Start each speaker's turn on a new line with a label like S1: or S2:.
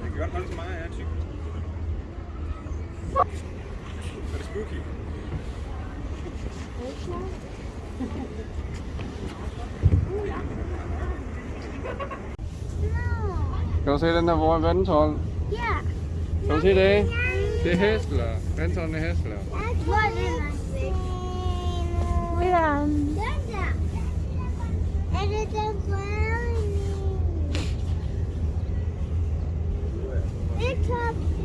S1: kan godt holde så meget, jeg er tyk. Er det spooky? Kan du se den der hvor vandtårn?
S2: Ja.
S1: Kan du se det? Det er hestler. Vandtårnen er hestler.
S2: Hvor er det? Ja. Den der. Er det den grønne? Top.